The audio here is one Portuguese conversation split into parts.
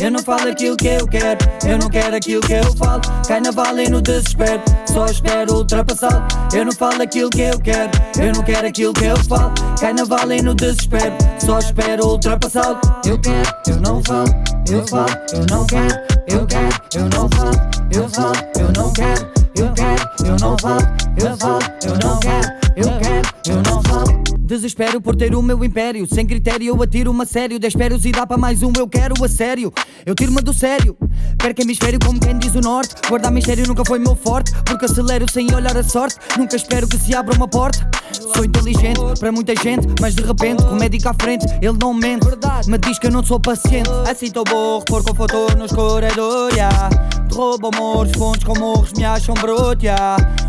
Eu não falo aquilo que eu quero, eu não quero aquilo que eu falo. Cai na vala e no desespero, só espero ultrapassá-lo. Eu não falo aquilo que eu quero, eu não quero aquilo que eu falo. Cai na vala e no desespero, só espero ultrapassá-lo. Eu quero, eu não falo, eu falo, eu não quero, eu quero, eu não falo, eu falo, eu não quero, eu quero, eu não falo, eu falo, eu não quero. Desespero por ter o meu império. Sem critério eu atiro-me a sério Despero e dá para mais um eu quero a sério. Eu tiro-me do sério. Perco hemisfério como quem diz o norte. Guardar mistério nunca foi meu forte Porque acelero sem olhar a sorte. Nunca espero que se abra uma porta. Sou inteligente para muita gente Mas de repente com o médico à frente Ele não mente. Me diz que eu não sou paciente. Assim tô burro por conforto nos corredores. Yeah. Te roubo amores, fontes com morros Me acham broto yeah.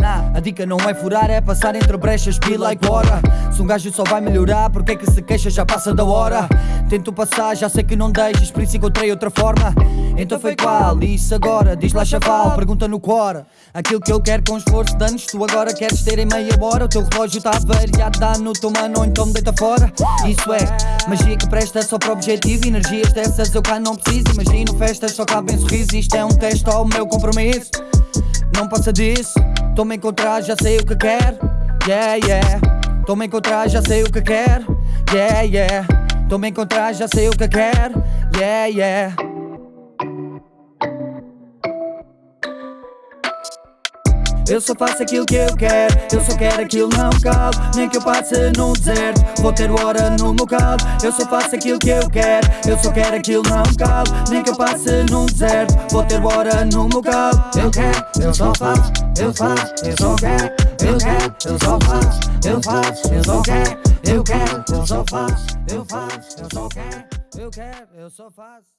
na Uou! A dica não é furar, é passar entre brechas, be like water. Se um gajo só vai melhorar, porque é que se queixa? Já passa da hora. Tento passar, já sei que não deixas, por isso encontrei outra forma. Então foi qual? Isso agora, diz lá chaval, pergunta no cora Aquilo que eu quero com esforço de anos, tu agora queres ter em meia hora. O teu relógio está variado, dá no teu mano, então me deita fora. Isso é magia que presta só para o objetivo. Energias dessas eu cá não preciso, imagino festas só cabem sorrisos. Isto é um teste ao meu compromisso. Não passa disso Tô-me encontrar, já sei o que quero. Yeah, yeah. Tô-me encontrar, já sei o que quero. Yeah, yeah. Tô-me encontrar, já sei o que quero. Yeah, yeah Eu só faço aquilo que eu quero. Eu só quero aquilo, não calo Nem que eu passe num deserto. Vou ter hora no meu calo Eu só faço aquilo que eu quero. Eu só quero aquilo, não calo Nem que eu passe num deserto. Vou ter hora no meu calo Eu quero, eu só faço Eu faço, eu só quero Eu quero, eu só faço Eu faço, eu só quero Eu quero, eu só faço Eu faço, eu só quero Eu quero, eu só faço